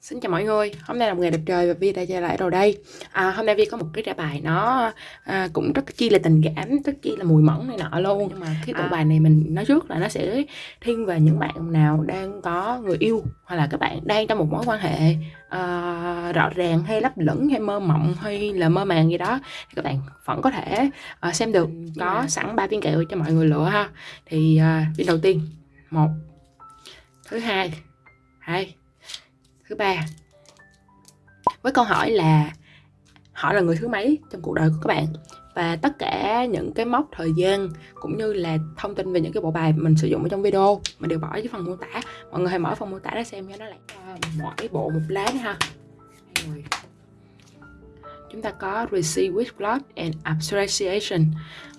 Xin chào mọi người, hôm nay là một ngày đẹp trời và Vi đã trở lại rồi đây. À, Hôm nay Vi có một cái trả bài nó à, cũng rất chi là tình cảm, rất chi là mùi mẫn này nọ luôn. Nhưng mà cái tựa à. bài này mình nói trước là nó sẽ thiên về những bạn nào đang có người yêu Hoặc là các bạn đang trong một mối quan hệ uh, rõ ràng hay lấp lửng hay mơ mộng hay là mơ màng gì đó Thì các bạn vẫn có thể uh, xem được. Có sẵn ba viên kẹo cho mọi người lựa ha. Thì uh, viên đầu tiên, một Thứ hai, hai thứ ba với câu hỏi là họ là người thứ mấy trong cuộc đời của các bạn? Và tất cả những cái mốc thời gian cũng như là thông tin về những cái bộ bài mình sử dụng ở trong video mình đều bỏ dưới phần mô tả. Mọi người hãy mở phần mô tả ra xem cho nó lại mỗi bộ một lá nữa ha. Rồi. Chúng ta có receive with blood and appreciation.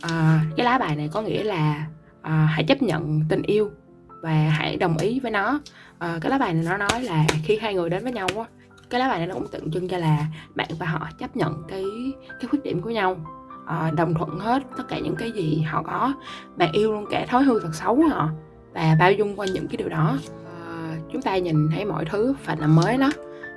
À, cái lá bài này có nghĩa là à, hãy chấp nhận tình yêu và hãy đồng ý với nó à, cái lá bài này nó nói là khi hai người đến với nhau á cái lá bài này nó cũng tượng trưng cho là bạn và họ chấp nhận cái cái khuyết điểm của nhau. À, đồng thuận hết tất cả những cái gì họ có. Bạn yêu luôn cả thói hư thật xấu của họ và bao dung qua những cái điều đó. À, chúng ta nhìn thấy mọi thứ phải là mới đó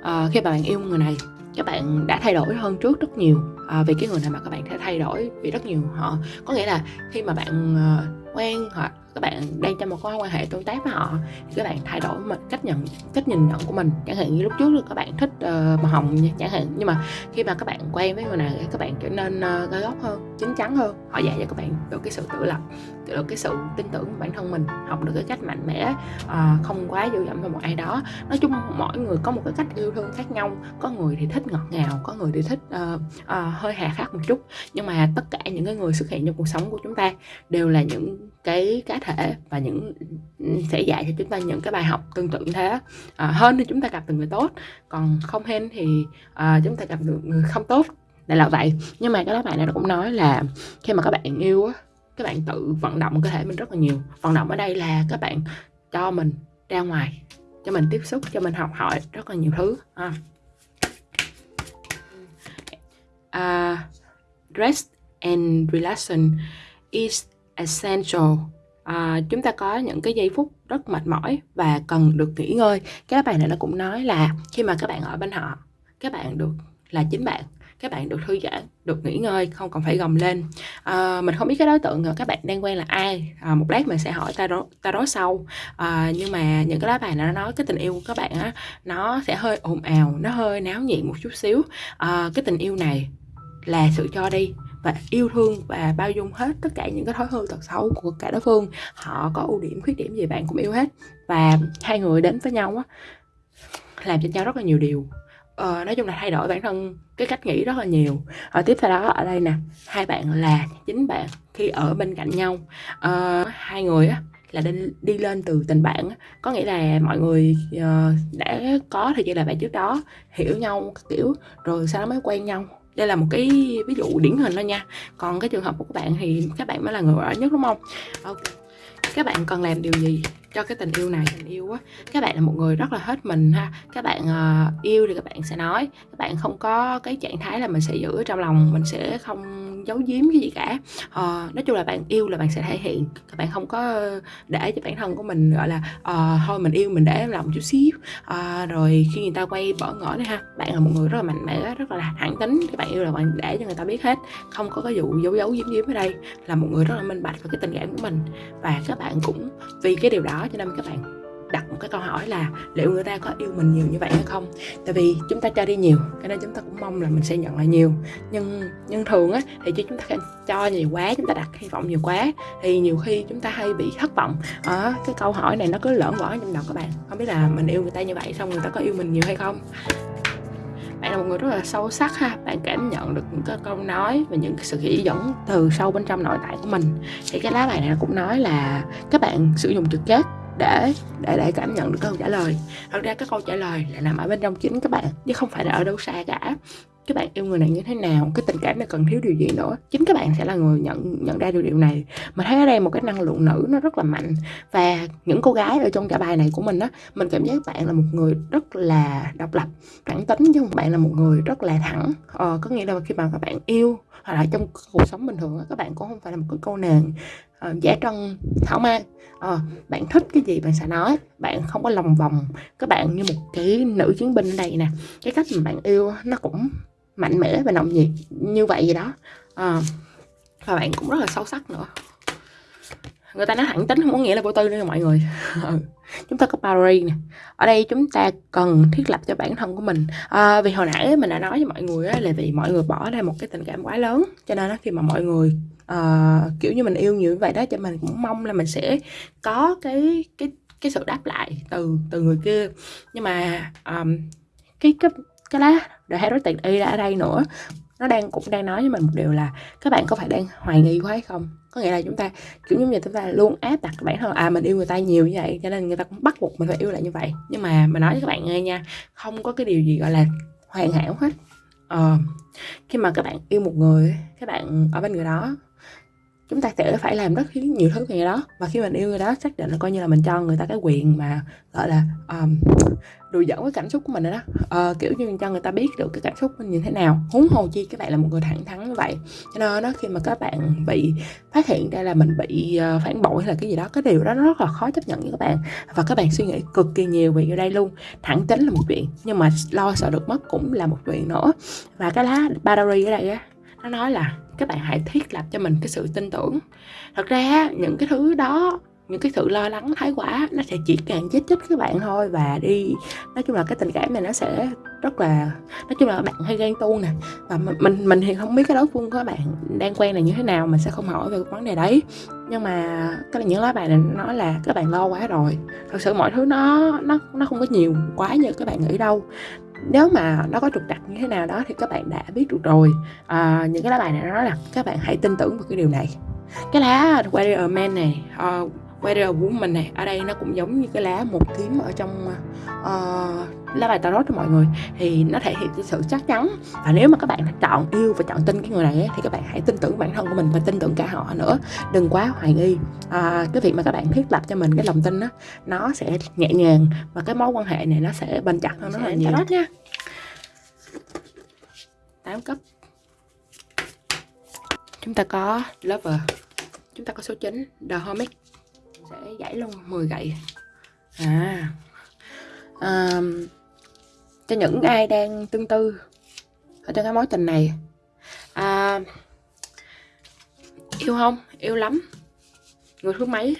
à, khi mà bạn yêu người này các bạn đã thay đổi hơn trước rất nhiều. À, vì cái người này mà các bạn sẽ thay đổi vì rất nhiều họ. Có nghĩa là khi mà bạn uh, quen hoặc các bạn đang trong một mối quan hệ tương tác với họ thì các bạn thay đổi một cách nhận cách nhìn nhận của mình. Chẳng hạn như lúc trước các bạn thích uh, màu hồng chẳng hạn. Nhưng mà khi mà các bạn quen với người này các bạn trở nên ờ, uh, gai góc hơn chín chắn hơn. Họ dạy cho các bạn được cái sự tự lập được cái sự tin tưởng của bản thân mình học được cái cách mạnh mẽ uh, không quá dựa dẫm vào một ai đó. Nói chung mỗi người có một cái cách yêu thương khác nhau. Có người thì thích ngọt ngào có người thì thích uh, uh, hơi hà khắc một chút. Nhưng mà tất cả những cái người xuất hiện trong cuộc sống của chúng ta đều là những cái cá thể và những sẽ dạy cho chúng ta những cái bài học tương tự như thế. À, hơn thì chúng ta gặp được người tốt còn không hên thì à, chúng ta gặp được người không tốt. Đây là vậy. Nhưng mà cái đó bạn này cũng nói là khi mà các bạn yêu á các bạn tự vận động cơ thể mình rất là nhiều. Vận động ở đây là các bạn cho mình ra ngoài cho mình tiếp xúc cho mình học hỏi rất là nhiều thứ. À. Uh, rest and relaxation is essential. À, chúng ta có những cái giây phút rất mệt mỏi và cần được nghỉ ngơi. Cái bài này nó cũng nói là khi mà các bạn ở bên họ các bạn được là chính bạn các bạn được thư giãn được nghỉ ngơi không còn phải gồng lên. À, mình không biết cái đối tượng ờ, các bạn đang quen là ai. À, một lát mình sẽ hỏi ta đó ta đó sau. À, nhưng mà những cái lá bài này nó nói cái tình yêu của các bạn á nó sẽ hơi ồn ào nó hơi náo nhiệt một chút xíu. À, cái tình yêu này là sự cho đi và yêu thương và bao dung hết tất cả những cái thói hư tật xấu của cả đối phương. Họ có ưu điểm khuyết điểm gì bạn cũng yêu hết. Và hai người đến với nhau á làm cho nhau rất là nhiều điều. Ờ, nói chung là thay đổi bản thân cái cách nghĩ rất là nhiều. Ở tiếp theo đó ở đây nè hai bạn là chính bạn khi ở bên cạnh nhau. Ờ, hai người á là đi, đi lên từ tình bạn có nghĩa là mọi người uh, đã có thời gian là bạn trước đó hiểu nhau kiểu rồi sau đó mới quen nhau đây là một cái ví dụ điển hình thôi nha. Còn cái trường hợp của các bạn thì các bạn mới là người ở nhất đúng không? Ok. Các bạn cần làm điều gì cho cái tình yêu này tình yêu á. Các bạn là một người rất là hết mình ha. Các bạn uh, yêu thì các bạn sẽ nói. Các bạn không có cái trạng thái là mình sẽ giữ ở trong lòng mình sẽ không giấu giếm cái gì cả. Uh, nói chung là bạn yêu là bạn sẽ thể hiện. Các bạn không có để cho bản thân của mình gọi là uh, thôi mình yêu mình để lòng chút xíu. Uh, rồi khi người ta quay bỏ ngỏ đấy ha bạn là một người rất là mạnh mẽ rất là thẳng tính. Các bạn yêu là bạn để cho người ta biết hết. Không có cái vụ giấu giấu giếm giếm ở đây. Là một người rất là minh bạch về cái tình cảm của mình. Và các bạn cũng vì cái điều đó cho nên các bạn đặt một cái câu hỏi là liệu người ta có yêu mình nhiều như vậy hay không? Tại vì chúng ta cho đi nhiều cho nên chúng ta cũng mong là mình sẽ nhận lại nhiều. Nhưng nhưng thường á, thì chứ chúng ta cho nhiều quá, chúng ta đặt hy vọng nhiều quá, thì nhiều khi chúng ta hay bị thất vọng. Ở cái câu hỏi này nó cứ lởn vởn trong đầu các bạn. Không biết là mình yêu người ta như vậy xong người ta có yêu mình nhiều hay không? Bạn là một người rất là sâu sắc ha. Bạn cảm nhận được những cái câu nói và những cái sự chỉ dẫn từ sâu bên trong nội tại của mình. Thì cái lá bài này cũng nói là các bạn sử dụng trực giác để để để cảm nhận được câu trả lời. Thật ra cái câu trả lời là nằm ở bên trong chính các bạn chứ không phải là ở đâu xa cả. Các bạn yêu người này như thế nào cái tình cảm này cần thiếu điều gì nữa. Chính các bạn sẽ là người nhận nhận ra được điều này. Mà thấy ở đây một cái năng lượng nữ nó rất là mạnh. Và những cô gái ở trong cả bài này của mình á mình cảm giác bạn là một người rất là độc lập thẳng tính chứ không bạn là một người rất là thẳng. Ờ, có nghĩa là khi mà các bạn yêu hoặc là trong cuộc sống bình thường các bạn cũng không phải là một cái cô nàng uh, giả trân thảo mai. Uh, bạn thích cái gì bạn sẽ nói. Bạn không có lòng vòng các bạn như một cái nữ chiến binh ở đây nè. Cái cách mà bạn yêu nó cũng mạnh mẽ và nồng nhiệt như vậy gì đó. Uh, và bạn cũng rất là sâu sắc nữa người ta nói thẳng tính không có nghĩa là vô tư nữa mọi người. Ừ. Chúng ta có boundary nè. Ở đây chúng ta cần thiết lập cho bản thân của mình. À, vì hồi nãy mình đã nói với mọi người là vì mọi người bỏ ra một cái tình cảm quá lớn cho nên đó khi mà mọi người uh, kiểu như mình yêu như vậy đó cho mình cũng mong là mình sẽ có cái cái cái sự đáp lại từ từ người kia. Nhưng mà um, cái cái cái lá The Heretic Y ở đây nữa nó đang cũng đang nói với mình một điều là các bạn có phải đang hoài nghi quá hay không? Có nghĩa là chúng ta kiểu như chúng ta luôn áp đặt bản thân à mình yêu người ta nhiều như vậy cho nên người ta cũng bắt buộc mình phải yêu lại như vậy. Nhưng mà mình nói với các bạn nghe nha không có cái điều gì gọi là hoàn hảo hết. Ờ, khi mà các bạn yêu một người các bạn ở bên người đó chúng ta sẽ phải làm rất nhiều thứ về đó. Và khi mình yêu người đó xác định là coi như là mình cho người ta cái quyền mà gọi là um, đùi dẫn cái cảm xúc của mình đó. Uh, kiểu như mình cho người ta biết được cái cảm xúc mình như thế nào. Huống hồ chi các bạn là một người thẳng thắn như vậy. Cho nên đó khi mà các bạn bị phát hiện ra là mình bị uh, phản bội hay là cái gì đó cái điều đó nó rất là khó chấp nhận với các bạn. Và các bạn suy nghĩ cực kỳ nhiều về đây luôn. Thẳng tính là một chuyện nhưng mà lo sợ được mất cũng là một chuyện nữa. Và cái lá battery ở đây á nó nói là các bạn hãy thiết lập cho mình cái sự tin tưởng. Thật ra những cái thứ đó, những cái sự lo lắng, thái quá, nó sẽ chỉ càng chết chết các bạn thôi và đi. Nói chung là cái tình cảm này nó sẽ rất là, nói chung là bạn hay ghen tuông nè. Và mình mình thì không biết cái đối phương của các bạn đang quen là như thế nào, mình sẽ không hỏi về cái vấn đề đấy. Nhưng mà cái là những lá bài này nói là các bạn lo quá rồi. Thật sự mọi thứ nó nó nó không có nhiều quá như các bạn nghĩ đâu nếu mà nó có trục trặc như thế nào đó thì các bạn đã biết được rồi. À, những cái lá bài này nó nói là các bạn hãy tin tưởng vào cái điều này. Cái lá warrior man này ờ, uh, warrior woman này ở đây nó cũng giống như cái lá một kiếm ở trong uh, lá bài tarot cho mọi người thì nó thể hiện cái sự chắc chắn. Và nếu mà các bạn chọn yêu và chọn tin cái người này ấy, thì các bạn hãy tin tưởng bản thân của mình và tin tưởng cả họ nữa. Đừng quá hoài nghi. À, cái việc mà các bạn thiết lập cho mình cái lòng tin đó nó sẽ nhẹ nhàng và cái mối quan hệ này nó sẽ bền chặt hơn rất là nhiều. tarot nha 8 cấp. Chúng ta có lover. Chúng ta có số 9 the hermit. Sẽ giải luôn 10 gậy. À. Um, cho những ai đang tương tư ở trong cái mối tình này. À, yêu không? Yêu lắm. Người thứ mấy?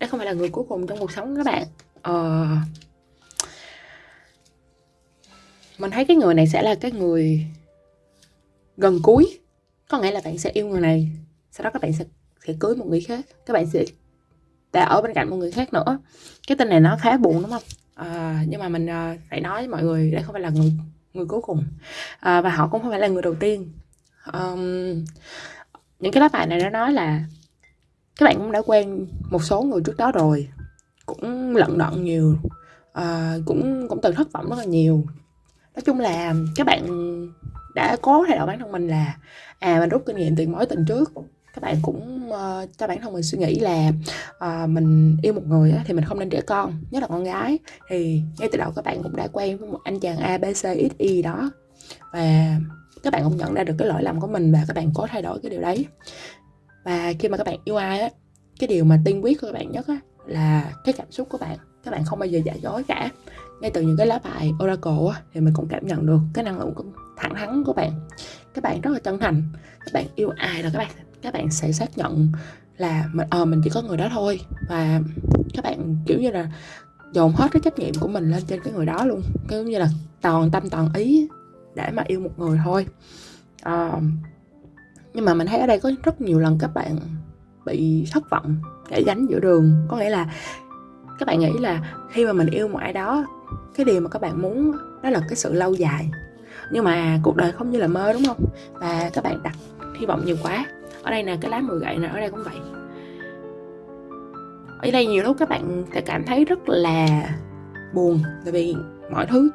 Đấy không phải là người cuối cùng trong cuộc sống các bạn. Ờ, mình thấy cái người này sẽ là cái người gần cuối. Có nghĩa là bạn sẽ yêu người này sau đó các bạn sẽ sẽ cưới một người khác. Các bạn sẽ đã ở bên cạnh một người khác nữa. Cái tin này nó khá buồn đúng không? À, nhưng mà mình à, phải nói với mọi người đây không phải là người người cuối cùng. À, và họ cũng không phải là người đầu tiên. Um, những cái lá bài này nó nói là các bạn cũng đã quen một số người trước đó rồi cũng lận đận nhiều à, cũng cũng từng thất vọng rất là nhiều. Nói chung là các bạn đã cố thay đổi bản thân mình là à mình rút kinh nghiệm từ mối tình trước các bạn cũng uh, cho bản thân mình suy nghĩ là uh, mình yêu một người á, thì mình không nên trẻ con nhất là con gái. Thì ngay từ đầu các bạn cũng đã quen với một anh chàng A B C X Y đó. Và các bạn cũng nhận ra được cái lỗi lầm của mình và các bạn có thay đổi cái điều đấy. Và khi mà các bạn yêu ai á cái điều mà tiên quyết của các bạn nhất á là cái cảm xúc của bạn. Các bạn không bao giờ giả dối cả. Ngay từ những cái lá bài oracle á, thì mình cũng cảm nhận được cái năng lượng thẳng thắn của bạn. Các bạn rất là chân thành. Các bạn yêu ai là các bạn các bạn sẽ xác nhận là mình ờ mình chỉ có người đó thôi. Và các bạn kiểu như là dồn hết cái trách nhiệm của mình lên trên cái người đó luôn. Kiểu như là toàn tâm toàn ý để mà yêu một người thôi. À, nhưng mà mình thấy ở đây có rất nhiều lần các bạn bị thất vọng để gánh giữa đường. Có nghĩa là các bạn nghĩ là khi mà mình yêu một ai đó cái điều mà các bạn muốn đó là cái sự lâu dài. Nhưng mà cuộc đời không như là mơ đúng không? Và các bạn đặt hy vọng nhiều quá ở đây nè cái lá 10 gậy nè ở đây cũng vậy. Ở đây nhiều lúc các bạn sẽ cảm thấy rất là buồn tại vì mọi thứ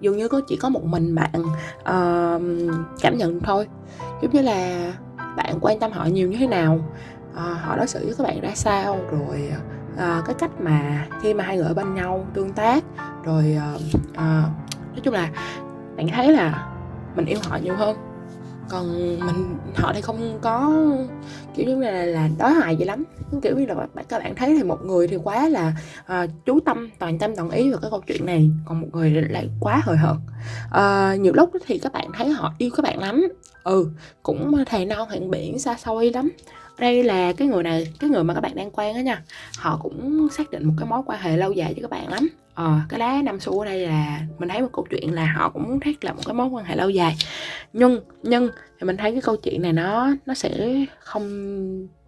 dường như có chỉ có một mình bạn uh, cảm nhận thôi. Giống như là bạn quan tâm họ nhiều như thế nào uh, họ đối xử với các bạn ra sao rồi uh, cái cách mà khi mà hai người ở bên nhau tương tác rồi uh, uh, nói chung là bạn thấy là mình yêu họ nhiều hơn còn mình họ thì không có kiểu như là là đói hoài vậy lắm. Kiểu như là các bạn thấy thì một người thì quá là uh, chú tâm toàn tâm toàn ý vào cái câu chuyện này. Còn một người lại quá hời hợt. Uh, nhiều lúc thì các bạn thấy họ yêu các bạn lắm. Ừ cũng thầy non hẹn biển xa xôi lắm. Đây là cái người này cái người mà các bạn đang quen đó nha. Họ cũng xác định một cái mối quan hệ lâu dài với các bạn lắm ờ. Cái lá năm xu ở đây là mình thấy một câu chuyện là họ cũng muốn thiết lập một cái mối quan hệ lâu dài. Nhưng nhưng thì mình thấy cái câu chuyện này nó nó sẽ không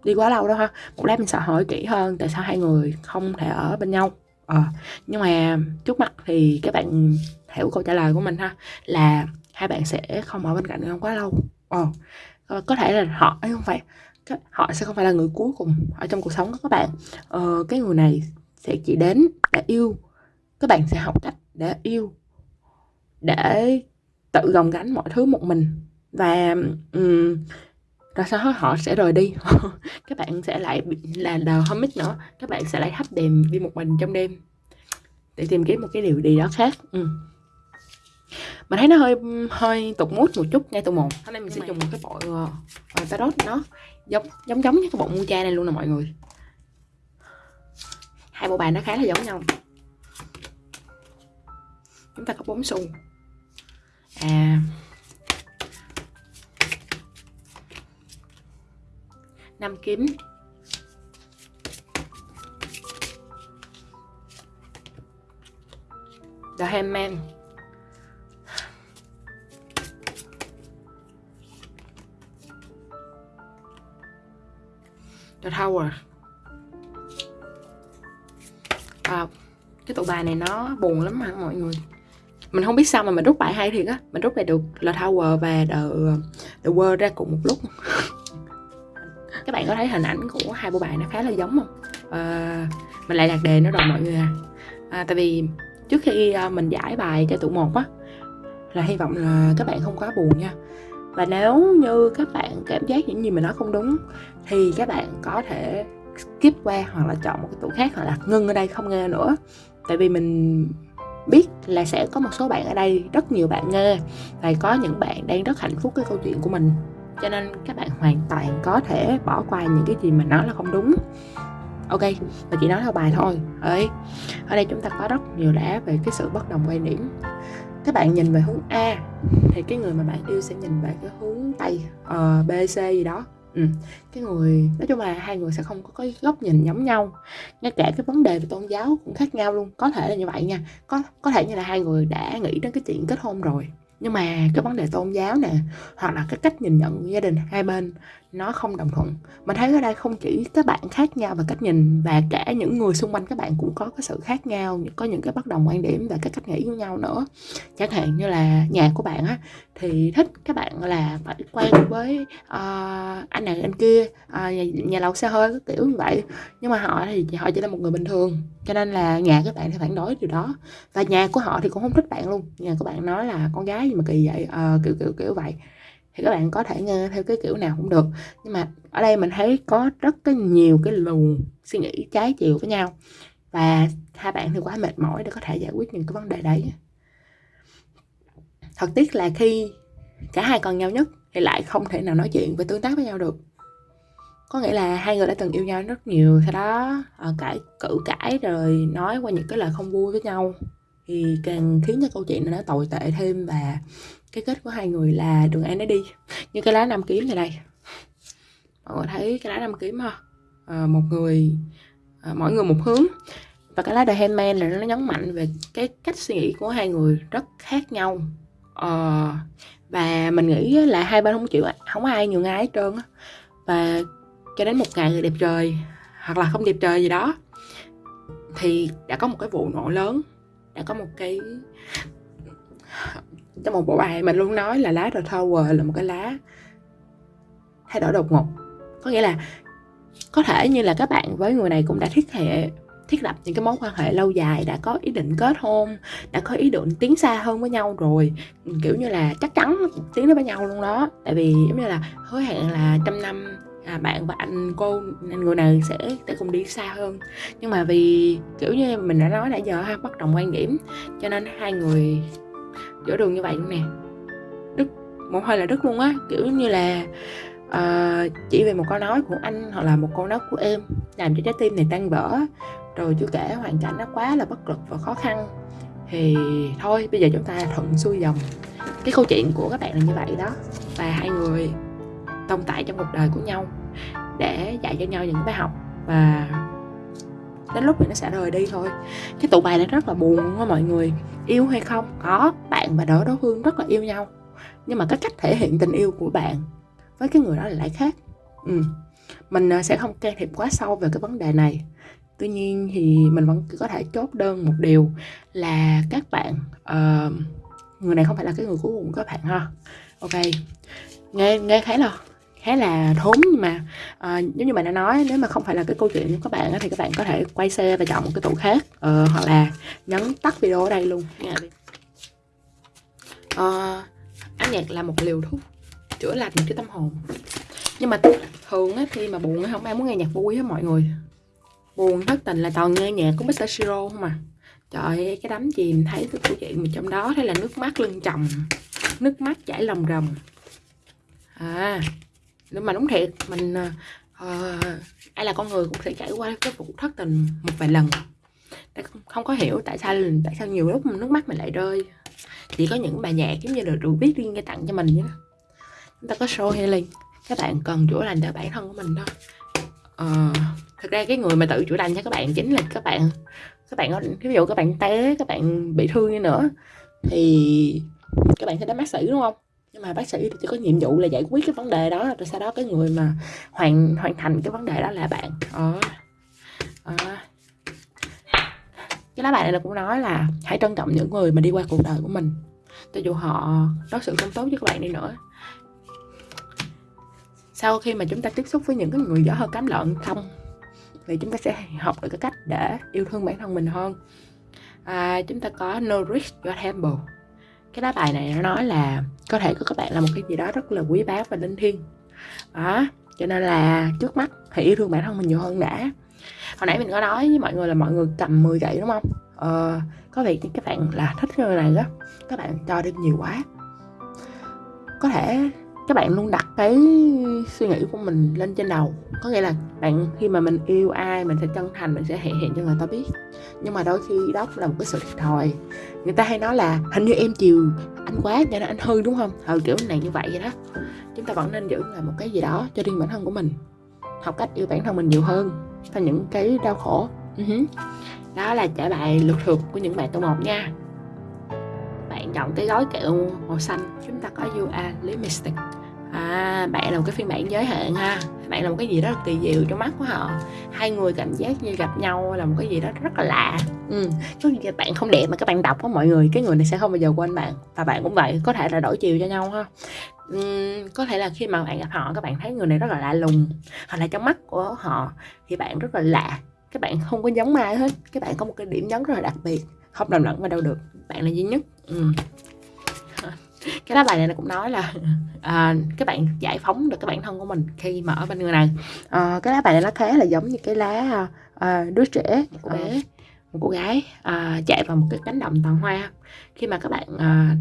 đi quá lâu đâu ha. Một lát mình sẽ hỏi kỹ hơn tại sao hai người không thể ở bên nhau. Ờ. Nhưng mà trước mặt thì các bạn hiểu câu trả lời của mình ha là hai bạn sẽ không ở bên cạnh nhau quá lâu. Ờ. Có thể là họ ấy không phải họ sẽ không phải là người cuối cùng ở trong cuộc sống của các bạn. Ờ, cái người này sẽ chỉ đến để yêu các bạn sẽ học cách để yêu để tự gồng gánh mọi thứ một mình. Và um, rồi sau đó họ sẽ rời đi. Các bạn sẽ lại là đờ homic nữa. Các bạn sẽ lại thắp đèn đi một mình trong đêm để tìm kiếm một cái điều gì đó khác. Ừ. mình thấy nó hơi hơi tục mút một chút ngay từ một. Hôm nay mình sẽ dùng một cái bộ uh, tarot nó giống giống giống như cái bộ cha này luôn nè mọi người. Hai bộ bài nó khá là giống nhau chúng ta có bốn xu. À. Năm kiếm. The Handman The Tower. À, cái tụ bài này nó buồn lắm mà mọi người mình không biết sao mà mình rút bài hay thiệt á. Mình rút lại được là Tower và The, The World ra cùng một lúc. Các bạn có thấy hình ảnh của hai bộ bài nó khá là giống không? À, mình lại đặt đề nó rồi mọi người à. à tại vì trước khi ờ, mình giải bài cho tụ một á là hy vọng là các bạn không quá buồn nha. Và nếu như các bạn cảm giác những gì mình nói không đúng thì các bạn có thể skip qua hoặc là chọn một cái tủ khác hoặc là ngưng ở đây không nghe nữa. Tại vì mình biết là sẽ có một số bạn ở đây rất nhiều bạn nghe và có những bạn đang rất hạnh phúc cái câu chuyện của mình. Cho nên các bạn hoàn toàn có thể bỏ qua những cái gì mình nói là không đúng. Ok và chỉ nói theo bài thôi. Ấy ở đây chúng ta có rất nhiều đá về cái sự bất đồng quan điểm. Các bạn nhìn về hướng A thì cái người mà bạn yêu sẽ nhìn về cái hướng Tây uh, B, C gì đó ừ. cái người, nói chung là hai người sẽ không có cái góc nhìn giống nhau. Ngay cả cái vấn đề về tôn giáo cũng khác nhau luôn. Có thể là như vậy nha. Có có thể như là hai người đã nghĩ đến cái chuyện kết hôn rồi. Nhưng mà cái vấn đề tôn giáo nè, hoặc là cái cách nhìn nhận gia đình hai bên nó không đồng thuận. Mình thấy ở đây không chỉ các bạn khác nhau về cách nhìn và cả những người xung quanh các bạn cũng có cái sự khác nhau có những cái bất đồng quan điểm và cái cách nghĩ với nhau nữa. Chẳng hạn như là nhà của bạn á thì thích các bạn là phải quen với uh, anh này anh kia uh, nhà, nhà lầu xe hơi cái kiểu như vậy. Nhưng mà họ thì họ chỉ là một người bình thường cho nên là nhà các bạn thì phản đối điều đó. Và nhà của họ thì cũng không thích bạn luôn. Nhà của bạn nói là con gái gì mà kỳ vậy? Uh, kiểu kiểu kiểu vậy thì các bạn có thể nghe theo cái kiểu nào cũng được. Nhưng mà ở đây mình thấy có rất cái nhiều cái luồng suy nghĩ trái chiều với nhau. Và hai bạn thì quá mệt mỏi để có thể giải quyết những cái vấn đề đấy. Thật tiếc là khi cả hai còn nhau nhất thì lại không thể nào nói chuyện và tương tác với nhau được. Có nghĩa là hai người đã từng yêu nhau rất nhiều, sau đó ờ, cãi, cự cãi rồi nói qua những cái lời không vui với nhau. Thì càng khiến cho câu chuyện nó tồi tệ thêm và cái kết của hai người là đường ai nấy đi như cái lá năm kiếm này đây. Mọi người thấy cái lá năm kiếm ha à, ờ, một người à, mỗi người một hướng. Và cái lá The Handman là nó nhấn mạnh về cái cách suy nghĩ của hai người rất khác nhau. À, và mình nghĩ là hai bên không chịu không có ai nhường ai hết trơn và cho đến một ngày đẹp trời hoặc là không đẹp trời gì đó thì đã có một cái vụ nổ lớn đã có một cái trong một bộ bài mình luôn nói là lá The Tower là một cái lá thay đổi đột ngột. Có nghĩa là có thể như là các bạn với người này cũng đã thiết hệ thiết lập những cái mối quan hệ lâu dài đã có ý định kết hôn đã có ý định tiến xa hơn với nhau rồi. Kiểu như là chắc chắn tiến đến với nhau luôn đó. Tại vì giống như là hứa hẹn là trăm năm à, bạn và anh cô anh người này sẽ sẽ cùng đi xa hơn. Nhưng mà vì kiểu như mình đã nói nãy giờ ha bất đồng quan điểm cho nên hai người giữa đường như vậy luôn nè. Đứt một hơi là đứt luôn á kiểu như là uh, chỉ vì một câu nói của anh hoặc là một câu nói của em làm cho trái tim này tan vỡ rồi chưa kể hoàn cảnh nó quá là bất lực và khó khăn. Thì thôi bây giờ chúng ta thuận xuôi dòng. Cái câu chuyện của các bạn là như vậy đó và hai người tồn tại trong cuộc đời của nhau để dạy cho nhau những bài học và đến lúc thì nó sẽ rời đi thôi. Cái tụ bài này rất là buồn á mọi người. Yêu hay không? Có. Bạn và đối đối phương rất là yêu nhau. Nhưng mà cái cách thể hiện tình yêu của bạn với cái người đó là lại khác. Ừ. mình à, sẽ không can thiệp quá sâu về cái vấn đề này. Tuy nhiên thì mình vẫn có thể chốt đơn một điều là các bạn uh, người này không phải là cái người cuối cùng của các bạn ha. Ok. Nghe nghe thấy là khá là thốn nhưng mà à, giống như bạn đã nói nếu mà không phải là cái câu chuyện của các bạn thì các bạn có thể quay xe và chọn một cái tủ khác ờ, hoặc là nhấn tắt video ở đây luôn nghe ờ, âm nhạc là một liều thuốc chữa lành cái tâm hồn. Nhưng mà thường á khi mà buồn không ai muốn nghe nhạc vui hết mọi người. Buồn thất tình là toàn nghe nhạc của Mr. Siro không à. Trời ơi cái đám chìm thấy cái câu chuyện mà trong đó thấy là nước mắt lưng chồng nước mắt chảy lòng rồng. À mà đúng thiệt mình uh, ai là con người cũng sẽ trải qua cái vụ thất tình một vài lần. Không có hiểu tại sao tại sao nhiều lúc nước mắt mình lại rơi. Chỉ có những bài nhạc giống như là được viết riêng cái tặng cho mình nhé chúng ta có show healing các bạn cần chữa lành cho bản thân của mình đó. Ờ, thực ra cái người mà tự chữa lành cho các bạn chính là các bạn các bạn có ví dụ các bạn té các bạn bị thương như nữa thì các bạn sẽ đến bác sĩ đúng không? Nhưng mà bác sĩ thì chỉ có nhiệm vụ là giải quyết cái vấn đề đó rồi sau đó cái người mà hoàn hoàn thành cái vấn đề đó là bạn. Ờ, ờ. cái lá bài này là cũng nói là hãy trân trọng những người mà đi qua cuộc đời của mình cho dù họ đối xử không tốt với các bạn đi nữa. Sau khi mà chúng ta tiếp xúc với những cái người dở hơn cám lợn không thì chúng ta sẽ học được cái cách để yêu thương bản thân mình hơn. À, chúng ta có nourish your temple cái lá bài này nó nói là có thể của các bạn là một cái gì đó rất là quý báu và linh thiêng. Đó cho nên là trước mắt hãy yêu thương bản thân mình nhiều hơn đã. Hồi nãy mình có nói với mọi người là mọi người cầm 10 gậy đúng không? Ờ, có việc các bạn là thích người này đó các bạn cho đi nhiều quá. Có thể các bạn luôn đặt cái suy nghĩ của mình lên trên đầu. Có nghĩa là bạn khi mà mình yêu ai mình sẽ chân thành mình sẽ thể hiện cho người ta biết. Nhưng mà đôi khi đó cũng là một cái sự thiệt thòi. Người ta hay nói là hình như em chiều anh quá cho nên anh hư đúng không? Ừ kiểu này như vậy vậy đó. Chúng ta vẫn nên giữ lại một cái gì đó cho riêng bản thân của mình. Học cách yêu bản thân mình nhiều hơn theo những cái đau khổ. Uh-huh. đó là trả bài lượt thuộc của những bạn tô một nha. Bạn chọn cái gói kẹo màu xanh. Chúng ta có you are lipstick à bạn là một cái phiên bản giới hạn ha. Bạn là một cái gì đó kỳ diệu trong mắt của họ. Hai người cảm giác như gặp nhau là một cái gì đó rất là lạ. Ừ. có gì bạn không đẹp mà các bạn đọc có mọi người cái người này sẽ không bao giờ quên bạn. Và bạn cũng vậy có thể là đổi chiều cho nhau ha. Uhm, có thể là khi mà bạn gặp họ các bạn thấy người này rất là lạ lùng. Hoặc là trong mắt của họ thì bạn rất là lạ. Các bạn không có giống ai hết. Các bạn có một cái điểm nhấn rất là đặc biệt. Không đồng lẫn vào đâu được. Bạn là duy nhất. Ừ cái lá bài này cũng nói là à, các bạn giải phóng được cái bản thân của mình khi mà ở bên người này. À, cái lá bài này nó khá là giống như cái lá à, đứa trẻ cô bé. một cô gái à, chạy vào một cái cánh đồng toàn hoa. Khi mà các bạn à,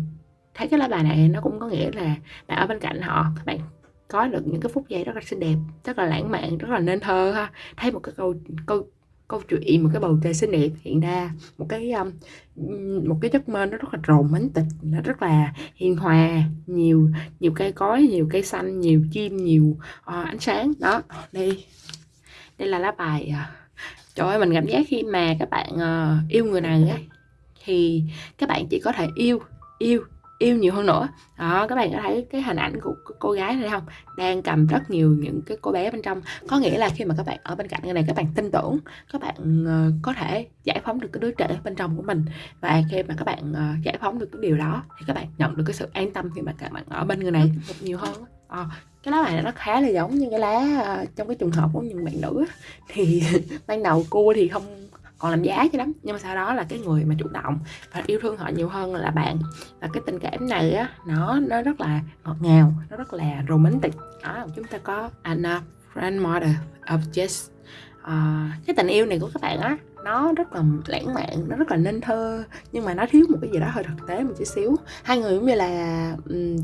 thấy cái lá bài này nó cũng có nghĩa là bạn ở bên cạnh họ các bạn có được những cái phút giây rất là xinh đẹp rất là lãng mạn rất là nên thơ ha. Thấy một cái câu câu câu chuyện một cái bầu trời xinh đẹp hiện ra một cái um, một cái giấc mơ nó rất là romantic nó rất là hiền hòa nhiều nhiều cây cối nhiều cây xanh nhiều chim nhiều uh, ánh sáng. Đó đây đây là lá bài à, trời ơi mình cảm giác khi mà các bạn uh, yêu người này ấy, thì các bạn chỉ có thể yêu yêu yêu nhiều hơn nữa. Đó các bạn có thấy cái hình ảnh của cô gái này không? Đang cầm rất nhiều những cái cô bé bên trong. Có nghĩa là khi mà các bạn ở bên cạnh cái này các bạn tin tưởng các bạn uh, có thể giải phóng được cái đứa trẻ bên trong của mình. Và khi mà các bạn uh, giải phóng được cái điều đó thì các bạn nhận được cái sự an tâm khi mà các bạn ở bên người này. Nhiều hơn à, cái lá này nó khá là giống như cái lá uh, trong cái trường hợp của những bạn nữ thì ban đầu cua thì không còn làm giá chứ lắm. Nhưng mà sau đó là cái người mà chủ động và yêu thương họ nhiều hơn là bạn. Và cái tình cảm này á nó nó rất là ngọt ngào nó rất là romantic. Đó chúng ta có Anna grandmother of Jess uh, ờ, cái tình yêu này của các bạn á nó rất là lãng mạn nó rất là nên thơ. Nhưng mà nó thiếu một cái gì đó hơi thực tế một chút xíu. Hai người cũng như là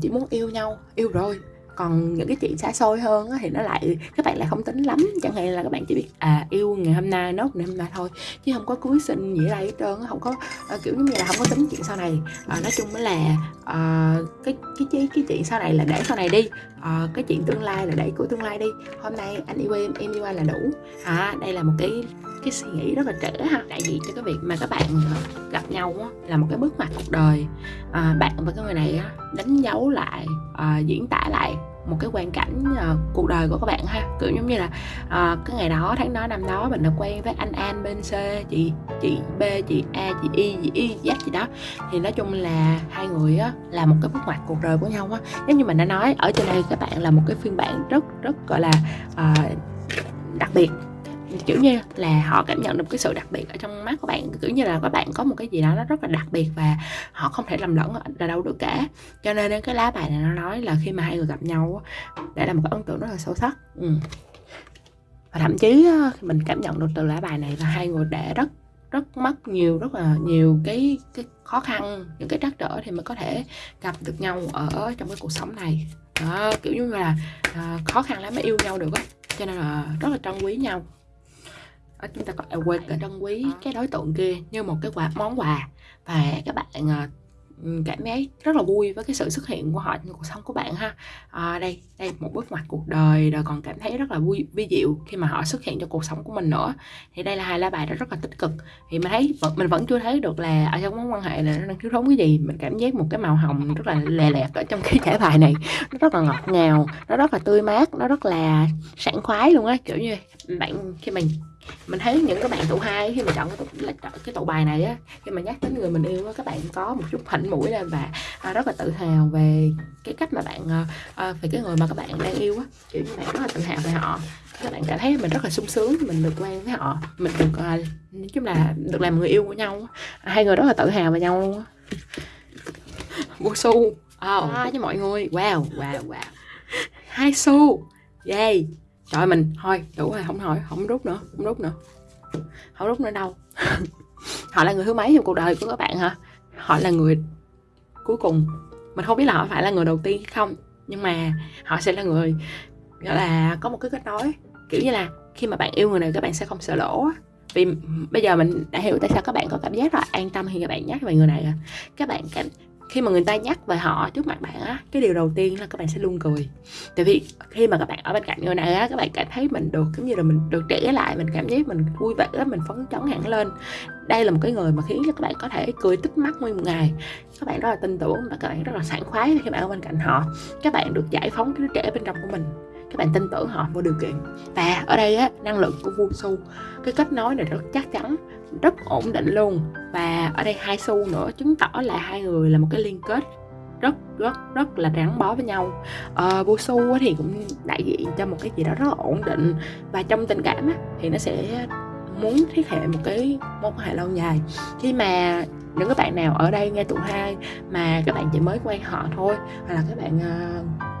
chỉ muốn yêu nhau yêu rồi còn những cái chuyện xa xôi hơn thì nó lại các bạn lại không tính lắm chẳng hạn là các bạn chỉ biết à yêu ngày hôm nay nốt ngày hôm nay thôi chứ không có cưới sinh gì ở đây hết trơn không có à, kiểu như là không có tính chuyện sau này. À, nói chung là à, cái cái cái cái chuyện sau này là để sau này đi uh, cái chuyện tương lai là đẩy của tương lai đi. Hôm nay anh yêu em em yêu anh là đủ. À đây là một cái cái suy nghĩ rất là trẻ ha. Đại diện cho cái việc mà các bạn ờ, gặp nhau á, là một cái bước ngoặt cuộc đời. À, bạn và cái người này á, đánh dấu lại à, diễn tả lại một cái quan cảnh uh, cuộc đời của các bạn ha. Kiểu giống như là uh, cái ngày đó tháng đó năm đó mình đã quen với anh An bên C chị chị B chị A chị Y chị Y Z gì đó. Thì nói chung là hai người á là một cái bước ngoặt cuộc đời của nhau á. Giống như mình đã nói ở trên đây các bạn là một cái phiên bản rất rất gọi là uh, đặc biệt kiểu như là họ cảm nhận được cái sự đặc biệt ở trong mắt của bạn kiểu như là các bạn có một cái gì đó nó rất là đặc biệt và họ không thể lầm lẫn ở đâu được cả. Cho nên cái lá bài này nó nói là khi mà hai người gặp nhau để là một cái ấn tượng rất là sâu sắc. Ừ. và thậm chí mình cảm nhận được từ lá bài này là hai người để rất rất mất nhiều rất là nhiều cái cái khó khăn những cái trắc trở thì mới có thể gặp được nhau ở trong cái cuộc sống này. Đó, kiểu như là uh, khó khăn lắm mới yêu nhau được á. Cho nên là rất là trân quý nhau. Ờ, chúng ta có awake trân quý cái đối tượng kia như một cái quà món quà. Và các bạn ờ, cảm thấy rất là vui với cái sự xuất hiện của họ trong cuộc sống của bạn ha. À, đây đây một bước ngoặt cuộc đời rồi còn cảm thấy rất là vui vi diệu khi mà họ xuất hiện trong cuộc sống của mình nữa. Thì đây là hai lá bài đó rất là tích cực. Thì mình thấy mình vẫn chưa thấy được là ở trong mối quan hệ là nó đang thiếu thốn cái gì. Mình cảm giác một cái màu hồng rất là lè lẹt ở trong cái thẻ bài này. Nó rất là ngọt ngào nó rất là tươi mát nó rất là sảng khoái luôn á. Kiểu như bạn khi mình mình thấy những các bạn tụ hai khi mà chọn cái tụ, cái tụ bài này á khi mà nhắc đến người mình yêu á các bạn có một chút hỉnh mũi lên và à, rất là tự hào về cái cách mà bạn à, à, về cái người mà các bạn đang yêu á. Kiểu như bạn rất là tự hào về họ. Các bạn cảm thấy mình rất là sung sướng mình được quen với họ mình được à, nói chung là được làm người yêu của nhau hai người rất là tự hào về nhau luôn á. Mua xu oh. à, với mọi người. Wow wow wow. Hai xu yay trời mình, thôi, đủ rồi, không hỏi, không rút nữa, không rút nữa. Không rút nữa đâu. Họ là người thứ mấy trong cuộc đời của các bạn hả? Họ là người cuối cùng. Mình không biết là họ phải là người đầu tiên không, nhưng mà họ sẽ là người, gọi là, có một cái kết nối. Kiểu như là, khi mà bạn yêu người này, các bạn sẽ không sợ lỗ vì bây giờ mình đã hiểu tại sao các bạn có cảm giác là an tâm khi các bạn nhắc về người này rồi. Các bạn cảm khi mà người ta nhắc về họ trước mặt bạn á, cái điều đầu tiên là các bạn sẽ luôn cười. Tại vì khi mà các bạn ở bên cạnh người này á, các bạn cảm thấy mình được giống như là mình được trẻ lại, mình cảm giác mình vui vẻ, mình phấn chấn hẳn lên. Đây là một cái người mà khiến cho các bạn có thể cười tích mắt nguyên một ngày. Các bạn rất là tin tưởng và các bạn rất là sảng khoái khi bạn ở bên cạnh họ. Các bạn được giải phóng cái đứa trẻ bên trong của mình các bạn tin tưởng họ vô điều kiện. Và ở đây á năng lượng của vua su cái kết nối này rất chắc chắn rất ổn định luôn. Và ở đây hai xu nữa chứng tỏ là hai người là một cái liên kết rất rất rất là gắn bó với nhau. Ờ, vua su thì cũng đại diện cho một cái gì đó rất là ổn định. Và trong tình cảm á, thì nó sẽ muốn thiết hệ một cái mối quan hệ lâu dài. Khi mà những các bạn nào ở đây nghe tụ hai mà các bạn chỉ mới quen họ thôi hoặc là các bạn uh,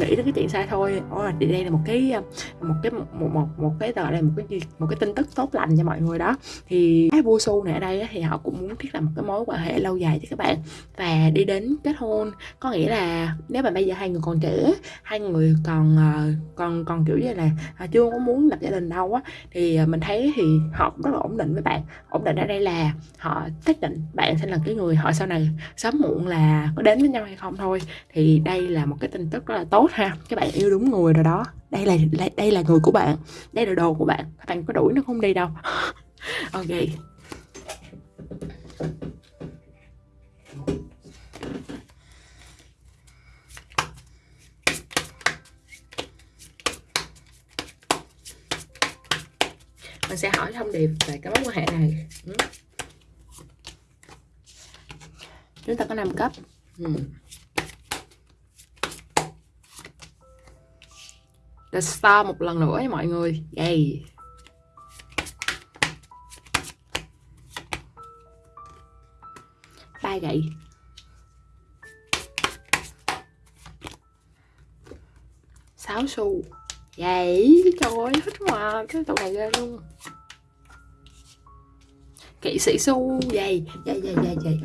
nghĩ đến cái chuyện sai thôi. Oh, thì đây là một cái à, một cái một một một, một cái tờ đây một cái một cái tin tức tốt lành cho mọi người đó. Thì cái vua su này ở đây thì họ cũng muốn thiết lập một cái mối quan hệ lâu dài cho các bạn và đi đến kết hôn. Có nghĩa là nếu mà bây giờ hai người còn trẻ hai người còn à, còn còn kiểu như là à, chưa có muốn lập gia đình đâu á thì mình thấy thì họ cũng rất là ổn định với bạn. Ổn định ở đây là họ xác định bạn sẽ là cái người họ sau này sớm muộn là có đến với nhau hay không thôi. Thì đây là một cái tin tức rất là tốt ha. Các bạn yêu đúng người rồi đó. Đây là đây là người của bạn. Đây là đồ của bạn. Các bạn có đuổi nó không đi đâu. Ok. Mình sẽ hỏi thông điệp về cái mối quan hệ này. Ừ. Chúng ta có 5 cấp. Ừ. The Star một lần nữa nha mọi người. Yay. Ba gậy. Sáu xu. Vậy trời ơi thích mà cái tụi này ghê luôn. Kỹ sĩ xu. Dày dày dày dày dày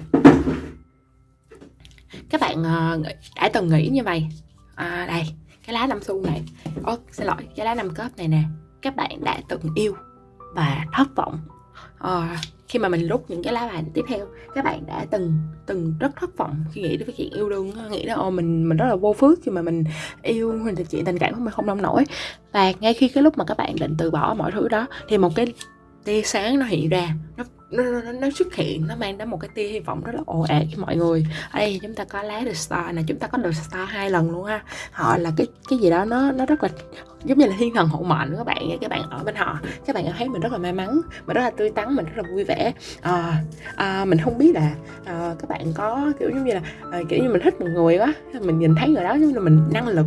các bạn uh, đã từng nghĩ như vậy. À, đây cái lá năm xu này. Ô xin lỗi cái lá năm cớp này nè. Các bạn đã từng yêu và thất vọng. À, khi mà mình rút những cái lá bài tiếp theo các bạn đã từng từng rất thất vọng khi nghĩ đến cái chuyện yêu đương nghĩ là ô mình mình rất là vô phước khi mà mình yêu mình thì chuyện tình cảm của mình không nông nổi. Và ngay khi cái lúc mà các bạn định từ bỏ mọi thứ đó thì một cái tia sáng nó hiện ra. Nó nó, nó, nó xuất hiện nó mang đến một cái tia hy vọng rất là ồ ạt cho mọi người. Ở đây chúng ta có lá The Star này chúng ta có The Star hai lần luôn ha. Họ là cái cái gì đó nó nó rất là giống như là thiên thần hộ mệnh các bạn các bạn ở bên họ. Các bạn thấy mình rất là may mắn mình rất là tươi tắn mình rất là vui vẻ. À, à, mình không biết là à, các bạn có kiểu giống như là à, kiểu như mình thích một người quá mình nhìn thấy người đó giống như là mình năng lực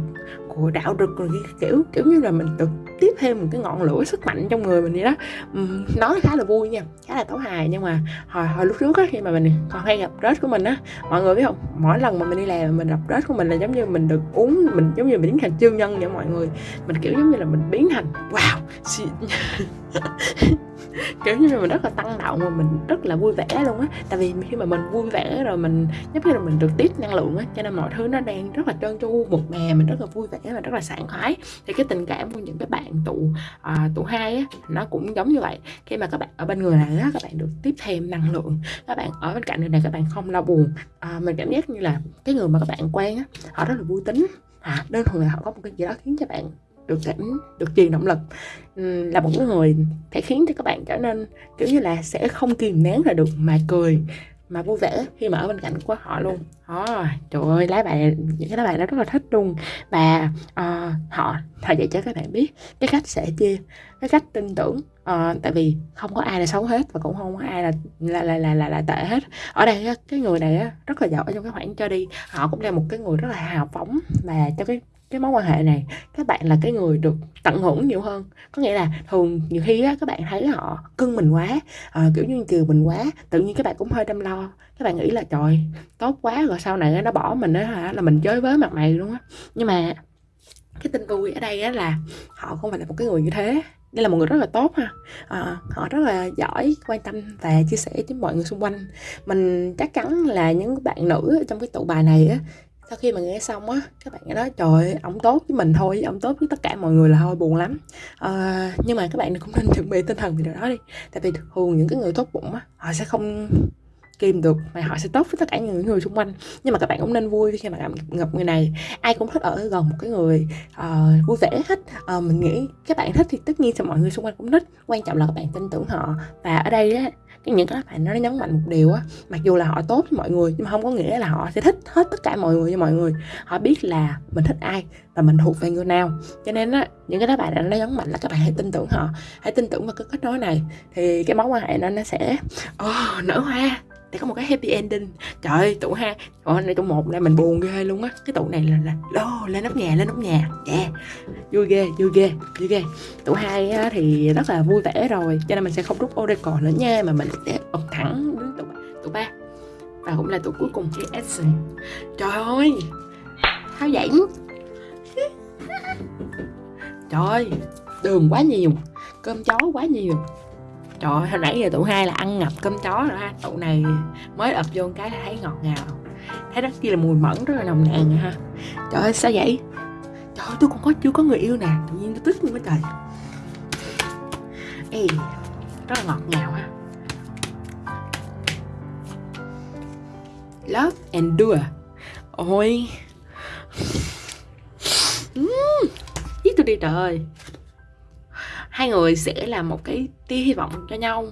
của đạo rực rồi kiểu kiểu như là mình được tiếp thêm một cái ngọn lửa sức mạnh trong người mình vậy đó. Uhm, nói khá là vui nha khá là tấu hài nhưng mà hồi hồi lúc trước á khi mà mình còn hay gặp rớt của mình á mọi người biết không? Mỗi lần mà mình đi làm mình gặp rớt của mình là giống như mình được uống mình giống như mình biến thành siêu nhân vậy mọi người. Mình kiểu giống như là mình biến thành wow kiểu như là mình rất là tăng động và mình rất là vui vẻ luôn á. Tại vì khi mà mình vui vẻ rồi mình giống như là mình được tiếp năng lượng á cho nên mọi thứ nó đang rất là trơn tru một mè mình rất là vui vẻ và rất là sảng khoái. Thì cái tình cảm của những cái bạn tụ à, tụ hai á nó cũng giống như vậy. Khi mà các bạn ở bên người này á các bạn được tiếp thêm năng lượng. Các bạn ở bên cạnh người này các bạn không lo buồn. À, mình cảm giác như là cái người mà các bạn quen á họ rất là vui tính. À, đơn thuần là họ có một cái gì đó khiến cho bạn được cảm được truyền động lực. Là một người thể khiến cho các bạn trở nên kiểu như là sẽ không kìm nén là được mà cười mà vui vẻ khi mà ở bên cạnh của họ luôn. Đó trời ơi lá bài những cái lá bài đó rất là thích luôn. Và uh, họ thời dạy cho các bạn biết cái cách sẽ chia cái cách tin tưởng. Uh, tại vì không có ai là xấu hết và cũng không có ai là là là là là, là tệ hết. Ở đây cái người này rất là giỏi trong cái khoản cho đi. Họ cũng là một cái người rất là hào phóng và trong cái cái mối quan hệ này các bạn là cái người được tận hưởng nhiều hơn. Có nghĩa là thường nhiều khi á, các bạn thấy họ cưng mình quá à, kiểu như kiều mình quá tự nhiên các bạn cũng hơi đâm lo. Các bạn nghĩ là trời tốt quá rồi sau này nó bỏ mình á hả là mình chơi với mặt mày luôn á. Nhưng mà cái tin vui ở đây á là họ không phải là một cái người như thế. Đây là một người rất là tốt ha. À, họ rất là giỏi quan tâm và chia sẻ với mọi người xung quanh. Mình chắc chắn là những bạn nữ trong cái tụ bài này á sau khi mà nghe xong á các bạn nói trời ổng tốt với mình thôi ổng tốt với tất cả mọi người là thôi buồn lắm. À, nhưng mà các bạn cũng nên chuẩn bị tinh thần về điều đó đi. Tại vì thường những cái người tốt bụng á họ sẽ không kìm được mà họ sẽ tốt với tất cả những người xung quanh. Nhưng mà các bạn cũng nên vui khi mà gặp, gặp người này. Ai cũng thích ở gần một cái người uh, vui vẻ hết. Uh, mình nghĩ các bạn thích thì tất nhiên sẽ mọi người xung quanh cũng thích. Quan trọng là các bạn tin tưởng họ. Và ở đây á cái những cái bạn nó nhấn mạnh một điều á mặc dù là họ tốt với mọi người nhưng mà không có nghĩa là họ sẽ thích hết tất cả mọi người cho mọi người. Họ biết là mình thích ai và mình thuộc về người nào. Cho nên á những cái đó bạn nó nhấn mạnh là các bạn hãy tin tưởng họ hãy tin tưởng vào cái kết nối này. Thì cái mối quan hệ nó nó sẽ oh, nở hoa để có một cái happy ending. Trời ơi tụ hai ở này tụ một là mình buồn ghê luôn á. Cái tụ này là là lô lên nóc nhà lên nóc nhà. Yeah. Vui ghê vui ghê vui ghê. Tụ hai á, thì rất là vui vẻ rồi cho nên mình sẽ không rút oracle nữa nha mà mình sẽ bật thẳng đến tụ tụ ba. Và cũng là tụ cuối cùng cái action trời ơi. Tháo giãn trời ơi đường quá nhiều cơm chó quá nhiều trời ơi, hồi nãy giờ tụ hai là ăn ngập cơm chó rồi ha. Tụ này mới ập vô cái là thấy ngọt ngào. Thấy rất kia là mùi mẫn rất là nồng nàn rồi ha. Trời ơi sao vậy? Trời ơi tôi còn có chưa có người yêu nè. Tự nhiên tôi tức luôn á trời. Ê rất là ngọt ngào ha. Love and do ôi. Uhm, giết tôi đi trời ơi hai người sẽ là một cái tia hy vọng cho nhau.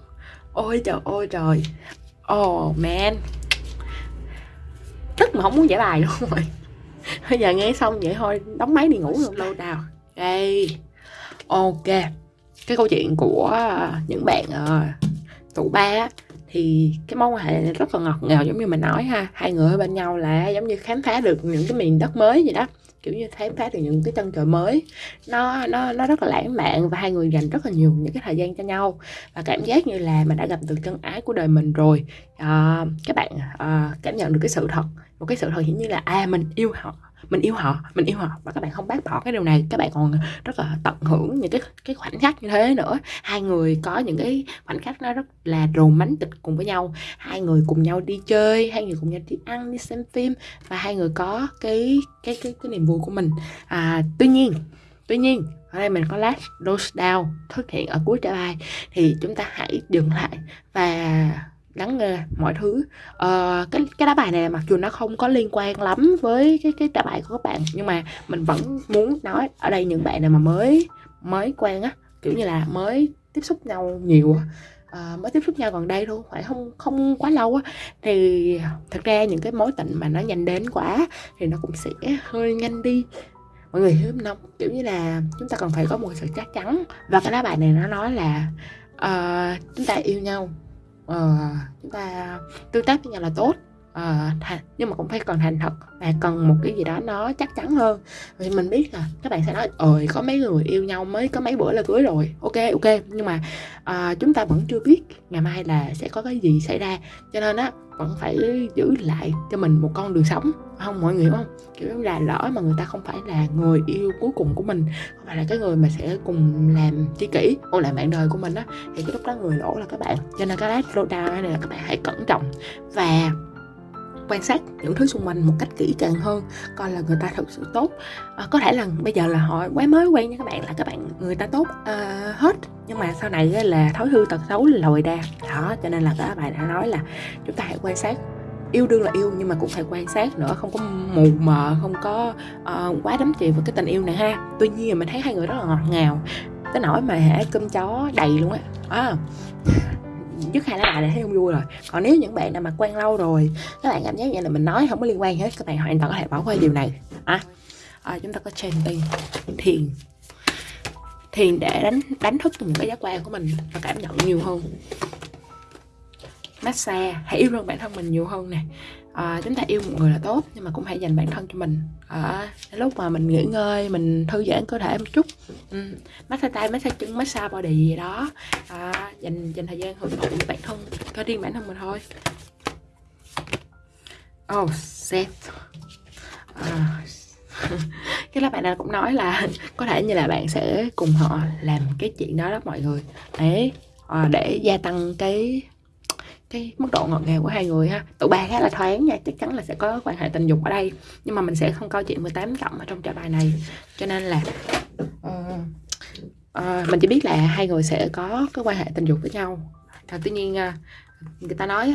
Ôi trời ôi trời. Oh man. Tức mà không muốn giải bài luôn rồi. Bây giờ nghe xong vậy thôi đóng máy đi ngủ luôn. Lâu đào đây ok. Cái câu chuyện của những bạn uh, tụ ba thì cái mối quan hệ này rất là ngọt ngào giống như mình nói ha. Hai người ở bên nhau là giống như khám phá được những cái miền đất mới vậy đó kiểu như khám phá được những cái chân trời mới. Nó nó nó rất là lãng mạn và hai người dành rất là nhiều những cái thời gian cho nhau. Và cảm giác như là mình đã gặp được chân ái của đời mình rồi. À, các bạn à, cảm nhận được cái sự thật. Một cái sự thật hiển như là à mình yêu họ mình yêu họ mình yêu họ. Và các bạn không bác bỏ cái điều này. Các bạn còn rất là tận hưởng những cái cái khoảnh khắc như thế nữa. Hai người có những cái khoảnh khắc nó rất là romantic cùng với nhau. Hai người cùng nhau đi chơi hai người cùng nhau đi ăn đi xem phim. Và hai người có cái cái cái cái niềm vui của mình. À, tuy nhiên tuy nhiên ở đây mình có last dose down xuất hiện ở cuối trả bài thì chúng ta hãy dừng lại và ngắn nghe mọi thứ. Uh, cái cái đá bài này mặc dù nó không có liên quan lắm với cái cái trả bài của các bạn nhưng mà mình vẫn muốn nói ở đây những bạn nào mà mới mới quen á kiểu như là mới tiếp xúc nhau nhiều uh, mới tiếp xúc nhau gần đây thôi phải không không quá lâu á thì thật ra những cái mối tình mà nó nhanh đến quá thì nó cũng sẽ hơi nhanh đi. Mọi người hiểu không? Kiểu như là chúng ta cần phải có một sự chắc chắn. Và cái lá bài này nó nói là uh, chúng ta yêu nhau uh, chúng ta tương tác với nhau là tốt uh, nhưng mà cũng phải cần thành thật và cần một cái gì đó nó chắc chắn hơn. Vì mình biết là các bạn sẽ nói ơi có mấy người yêu nhau mới có mấy bữa là cưới rồi. Ok ok nhưng mà uh, chúng ta vẫn chưa biết ngày mai là sẽ có cái gì xảy ra. Cho nên á vẫn phải giữ lại cho mình một con đường sống không mọi người hiểu không? Kiểu là lỡ mà người ta không phải là người yêu cuối cùng của mình không phải là cái người mà sẽ cùng làm tri kỷ hoặc lại bạn đời của mình á thì cái lúc đó người lỗ là các bạn. Cho nên cái lát slowdown này là các bạn hãy cẩn trọng và quan sát những thứ xung quanh một cách kỹ càng hơn coi là người ta thực sự tốt. À, có thể là bây giờ là họ quá mới quen với các bạn là các bạn người ta tốt uh, hết. Nhưng mà sau này là thói hư tật xấu lòi ra đó cho nên là các bạn đã nói là chúng ta hãy quan sát. Yêu đương là yêu nhưng mà cũng phải quan sát nữa không có mù mờ không có uh, quá đắm chìm vào cái tình yêu này ha. Tuy nhiên mình thấy hai người rất là ngọt ngào. Tới nỗi mà hả cơm chó đầy luôn á. À, trước hai lá bài này thấy không vui rồi. Còn nếu những bạn nào mà quen lâu rồi các bạn cảm giác như là mình nói không có liên quan hết các bạn hoàn toàn có thể bỏ qua điều này. À, à, chúng ta có chanting thiền. Thiền để đánh đánh thức những cái giác quan của mình và cảm nhận nhiều hơn. Massage hãy yêu thương bản thân mình nhiều hơn nè à, chúng ta yêu một người là tốt nhưng mà cũng hãy dành bản thân cho mình. À, lúc mà mình nghỉ ngơi mình thư giãn cơ thể một chút. Ừ. massage tay massage chân massage body gì đó. À, dành dành thời gian hưởng thụ bản thân cho riêng bản thân mình thôi. Oh set à, cái là bạn nào cũng nói là có thể như là bạn sẽ cùng họ làm cái chuyện đó đó mọi người. Đấy à, để gia tăng cái cái mức độ ngọt ngào của hai người ha. Tụ ba khá là thoáng nha chắc chắn là sẽ có quan hệ tình dục ở đây. Nhưng mà mình sẽ không câu chuyện 18 cộng ở trong trả bài này. Cho nên là uh, uh, mình chỉ biết là hai người sẽ có cái quan hệ tình dục với nhau. À, tuy nhiên uh, người ta nói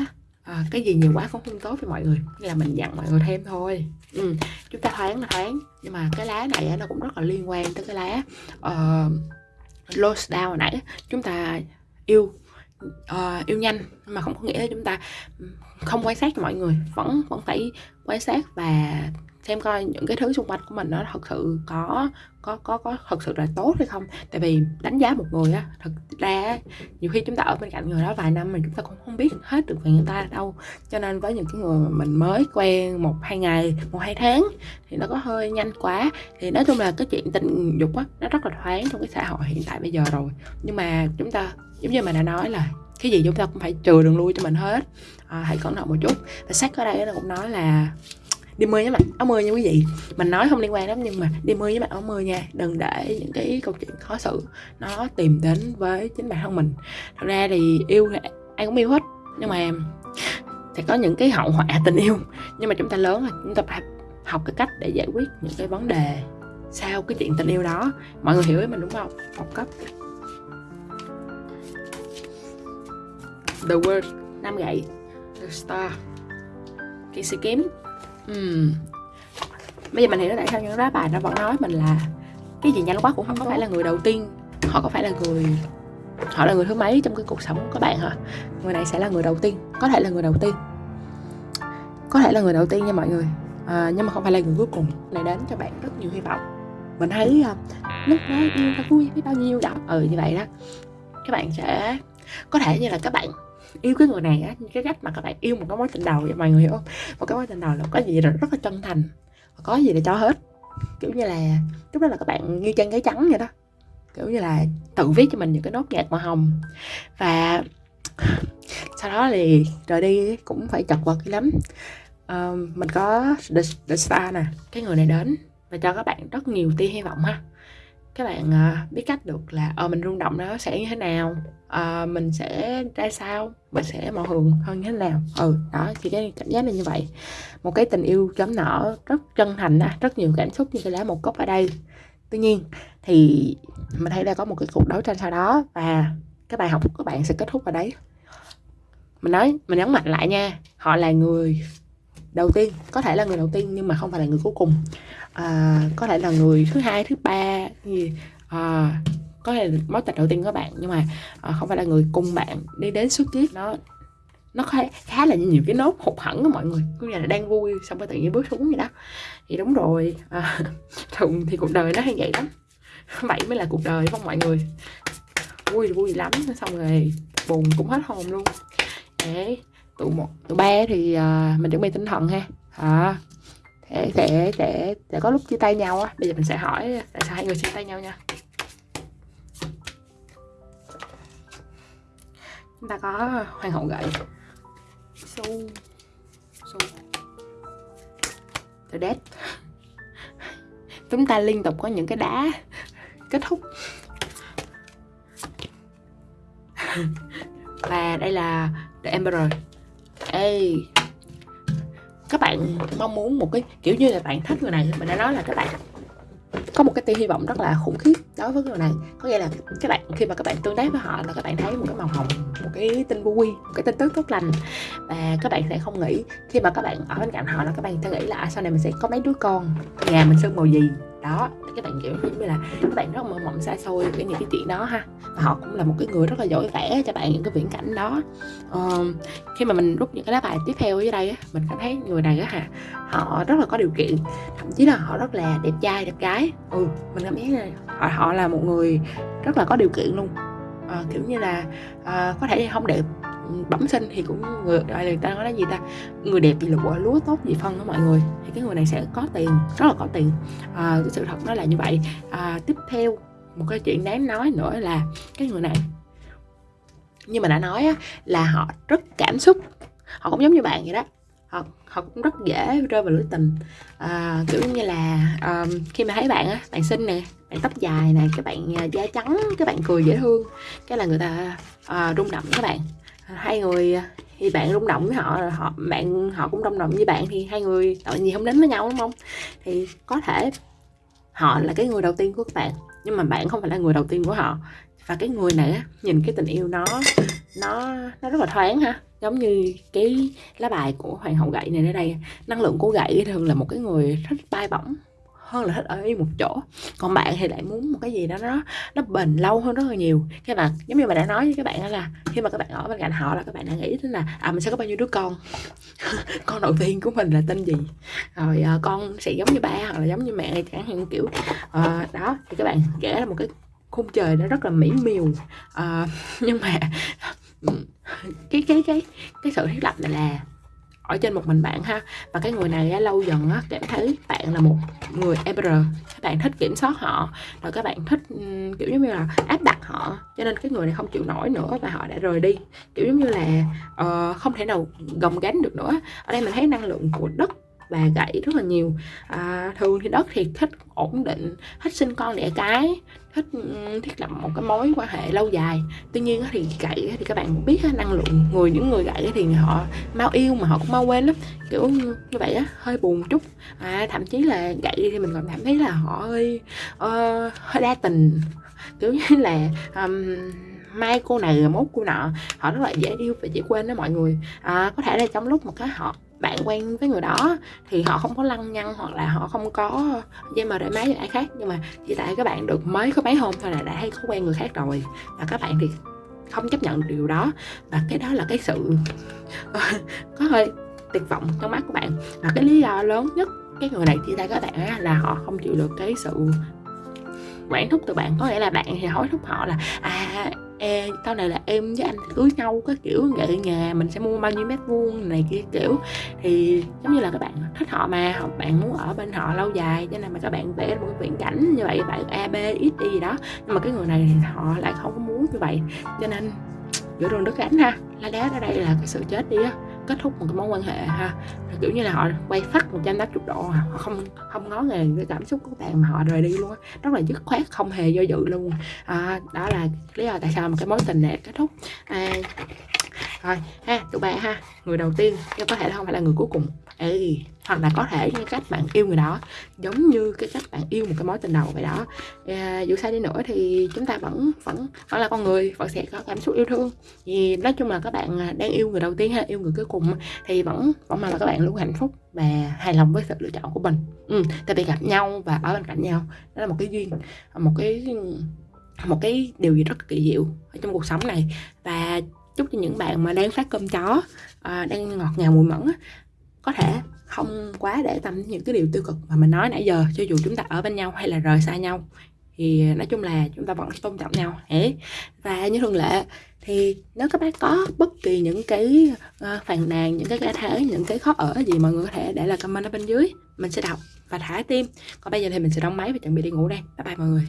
uh, cái gì nhiều quá cũng không tốt với mọi người. Nên là mình dặn mọi người thêm thôi. Ừ, chúng ta thoáng là thoáng. Nhưng mà cái lá này nó cũng rất là liên quan tới cái lá uh, lost down hồi nãy chúng ta yêu uh, yêu nhanh. Mà không có nghĩa là chúng ta không quan sát mọi người. Vẫn vẫn phải quan sát và xem coi những cái thứ xung quanh của mình nó thật sự có có có có thật sự là tốt hay không. Tại vì đánh giá một người á thật ra nhiều khi chúng ta ở bên cạnh người đó vài năm mà chúng ta cũng không biết hết được về người ta đâu. Cho nên với những cái người mà mình mới quen một hai ngày một hai tháng thì nó có hơi nhanh quá. Thì nói chung là cái chuyện tình dục á nó rất là thoáng trong cái xã hội hiện tại bây giờ rồi. Nhưng mà chúng ta giống như mà đã nói là cái gì chúng ta cũng phải trừ đường lui cho mình hết. À, hãy cẩn thận một chút. Và sách ở đây nó cũng nói là đi mưa với mặc áo mưa nha quý vị. Mình nói không liên quan lắm nhưng mà đi mưa với mặc áo mưa nha, đừng để những cái câu chuyện khó xử nó tìm đến với chính bản thân mình. Thật ra thì yêu thì ai cũng yêu hết, nhưng mà sẽ có những cái hậu họa tình yêu. Nhưng mà chúng ta lớn rồi, chúng ta phải học cái cách để giải quyết những cái vấn đề sau cái chuyện tình yêu đó. Mọi người hiểu với mình đúng không? Học cấp. The Word Nam gậy. The Star. Cái sĩ kiếm uhm. Bây giờ mình hiểu tại sao những lá bài nó vẫn nói mình là Cái gì nhanh quá cũng không có phải là người đầu tiên. Họ có phải là người Họ là người thứ mấy trong cái cuộc sống của các bạn hả? Người này sẽ là người đầu tiên Có thể là người đầu tiên. Có thể là người đầu tiên nha mọi người. À, Nhưng mà không phải là người cuối cùng Này đến cho bạn rất nhiều hy vọng. Mình thấy uh, lúc đó yêu ta vui biết bao nhiêu đó. Ừ như vậy đó. Các bạn sẽ Có thể như là các bạn yêu cái người này á cái cách mà các bạn yêu một cái mối tình đầu vậy mọi người hiểu không? Một cái mối tình đầu là có gì là rất là chân thành có gì để cho hết. Kiểu như là lúc đó là các bạn như chân cái trắng vậy đó. Kiểu như là tự viết cho mình những cái nốt nhạc màu hồng. Và sau đó thì rời đi cũng phải chật vật lắm. Uh, mình có the, the star nè cái người này đến và cho các bạn rất nhiều tia hy vọng ha các bạn uh, biết cách được là uh, mình rung động nó sẽ như thế nào uh, mình sẽ ra sao mình sẽ màu hường hơn như thế nào. Ừ đó thì cái cảm giác là như vậy. Một cái tình yêu chấm nở rất chân thành rất nhiều cảm xúc như cái lá một cốc ở đây. Tuy nhiên thì mình thấy là có một cái cuộc đấu tranh sau đó và cái bài học của các bạn sẽ kết thúc ở đấy. Mình nói mình nhấn mạnh lại nha họ là người đầu tiên có thể là người đầu tiên nhưng mà không phải là người cuối cùng. À, có thể là người thứ hai thứ ba gì. À, có thể là mối tình đầu tiên của bạn nhưng mà à, không phải là người cùng bạn đi đến suốt kiếp. Nó nó khá, khá là nhiều cái nốt hụt hẳn đó mọi người. Cứ là đang vui xong rồi tự nhiên bước xuống vậy đó. Thì đúng rồi. À, thường thì cuộc đời nó hay vậy lắm. Vậy mới là cuộc đời không mọi người. Vui vui lắm xong rồi buồn cũng hết hồn luôn. Để tụ một tụ ba thì uh, mình chuẩn bị tinh thần ha. À, để để để để có lúc chia tay nhau á. Bây giờ mình sẽ hỏi tại sao hai người chia tay nhau nha? Chúng ta có hoàng hậu gậy su su the dead chúng ta liên tục có những cái đá kết thúc. Và đây là the emperor ê, các bạn mong muốn một cái, kiểu như là bạn thích người này, mình đã nói là các bạn có một cái tia hy vọng rất là khủng khiếp đối với người này. Có nghĩa là các bạn, khi mà các bạn tương tác với họ là các bạn thấy một cái màu hồng, một cái tin vui một cái tin tức tốt lành. Và các bạn sẽ không nghĩ, khi mà các bạn ở bên cạnh họ là các bạn sẽ nghĩ là à, sau này mình sẽ có mấy đứa con, nhà mình sơn màu gì? Đó các bạn kiểu như là các bạn rất mơ mộng xa xôi với những cái chuyện đó ha. Và họ cũng là một cái người rất là giỏi vẽ cho bạn những cái viễn cảnh đó. Uh, khi mà mình rút những cái lá bài tiếp theo dưới đây á mình cảm thấy người này á hả họ rất là có điều kiện. Thậm chí là họ rất là đẹp trai đẹp gái. Ừ mình cảm thấy là họ, họ là một người rất là có điều kiện luôn. Uh, kiểu như là uh, có thể không đẹp bẩm sinh thì cũng người gọi là người ta nói là gì ta? Người đẹp gì lụa lúa tốt gì phân đó mọi người. Thì cái người này sẽ có tiền rất là có tiền. À, cái sự thật nó là như vậy. À, tiếp theo một cái chuyện đáng nói nữa là cái người này. Như mà đã nói á, là họ rất cảm xúc. Họ cũng giống như bạn vậy đó. Họ họ cũng rất dễ rơi vào lưỡi tình. À, kiểu như là um, khi mà thấy bạn á bạn xinh nè bạn tóc dài nè các bạn à, da trắng các bạn cười dễ thương cái là người ta uh, rung động các bạn hai người à, thì bạn rung động với họ họ, bạn, họ cũng rung động với bạn thì hai người tội gì không đến với nhau, đúng không? Thì có thể họ là cái người đầu tiên của các bạn, nhưng mà bạn không phải là người đầu tiên của họ. Và cái người này á, nhìn cái tình yêu nó nó nó rất là thoáng ha. Giống như cái lá bài của hoàng hậu gậy này ở đây, năng lượng của gậy thường là một cái người thích bay bổng hơn là thích ở yên một chỗ. Còn bạn thì lại muốn một cái gì đó nó nó bền lâu hơn rất là nhiều. Cái mà giống như mà đã nói với các bạn đó là khi mà các bạn ở bên cạnh họ là các bạn đã nghĩ đến là à mình sẽ có bao nhiêu đứa con. Con đầu tiên của mình là tên gì? Rồi à, con sẽ giống như ba hoặc là giống như mẹ chẳng hạn kiểu à, đó thì các bạn kể là một cái khung trời nó rất là mỹ miều. À, nhưng mà cái cái cái cái sự thiết lập này là ở trên một mình bạn ha. Và cái người này á, lâu dần á, cảm thấy bạn là một người ever các bạn thích kiểm soát họ rồi các bạn thích kiểu giống như là áp đặt họ. Cho nên cái người này không chịu nổi nữa và họ đã rời đi. Kiểu giống như là uh, không thể nào gồng gánh được nữa. Ở đây mình thấy năng lượng của đất và gãy rất là nhiều. À, thường thì đất thì thích ổn định thích sinh con đẻ cái thích ừ, thiết lập một cái mối quan hệ lâu dài. Tuy nhiên thì gậy thì các bạn biết năng lượng người những người gậy thì họ mau yêu mà họ cũng mau quên lắm. Kiểu như vậy á hơi buồn chút. À, thậm chí là gậy thì mình còn cảm thấy là họ hơi uh, hơi đa tình. Kiểu như là um, mai cô này mốt cô nọ họ rất là dễ yêu và dễ quên đó mọi người. À, có thể là trong lúc một cái họ bạn quen với người đó thì họ không có lăng nhăng hoặc là họ không có dây mờ để máy với ai khác. Nhưng mà chỉ tại các bạn được mới có mấy hôm thôi là đã hay có quen người khác rồi. Và các bạn thì không chấp nhận điều đó. Và cái đó là cái sự có hơi tuyệt vọng trong mắt của bạn. Và cái lý do lớn nhất cái người này chia tay các bạn là họ không chịu được cái sự quản thúc từ bạn. Có nghĩa là bạn thì hối thúc họ là à e sau này là em với anh cưới nhau cái kiểu vậy nhà mình sẽ mua bao nhiêu mét vuông này kia kiểu. Thì giống như là các bạn thích họ mà hoặc bạn muốn ở bên họ lâu dài, cho nên mà các bạn vẽ một cái viễn cảnh như vậy, bạn a, b, x, y gì đó. Nhưng mà cái người này thì họ lại không có muốn như vậy, cho nên giữa đường đất gánh ha. Lá đá ở đây là cái sự chết đi á kết thúc một cái mối quan hệ ha. Kiểu như là họ quay phát 180 độ à, họ không không ngó ngàng cái cảm xúc của bạn mà họ rời đi luôn á. Rất là dứt khoát không hề do dự luôn. À, đó là lý do tại sao mà cái mối tình này kết thúc. À, rồi ha tụi bạn ha người đầu tiên nhưng có thể là không phải là người cuối cùng. Ê, hoặc là có thể như cách bạn yêu người đó giống như cái cách bạn yêu một cái mối tình đầu vậy đó. À, dù sao đi nữa thì chúng ta vẫn vẫn vẫn là con người vẫn sẽ có cảm xúc yêu thương. Thì nói chung là các bạn à, đang yêu người đầu tiên hay yêu người cuối cùng thì vẫn vẫn mong là các bạn luôn hạnh phúc và hài lòng với sự lựa chọn của mình. Ừ, tại vì gặp nhau và ở bên cạnh nhau đó là một cái duyên một cái một cái điều gì rất kỳ diệu ở trong cuộc sống này. Và chúc cho những bạn mà đang phát cơm chó à, đang ngọt ngào mùi mẫn có thể không quá để tâm những cái điều tiêu cực mà mình nói nãy giờ, cho dù chúng ta ở bên nhau hay là rời xa nhau. Thì à, nói chung là chúng ta vẫn tôn trọng nhau ấy và như thường lệ, thì nếu các bác có bất kỳ những cái ờ, phàn nàn, những cái cá thể, những cái khó ở gì mọi người có thể để lại comment ở bên dưới, mình sẽ đọc và thả tim. Còn bây giờ thì mình sẽ đóng máy và chuẩn bị đi ngủ đây. Bye bye mọi người.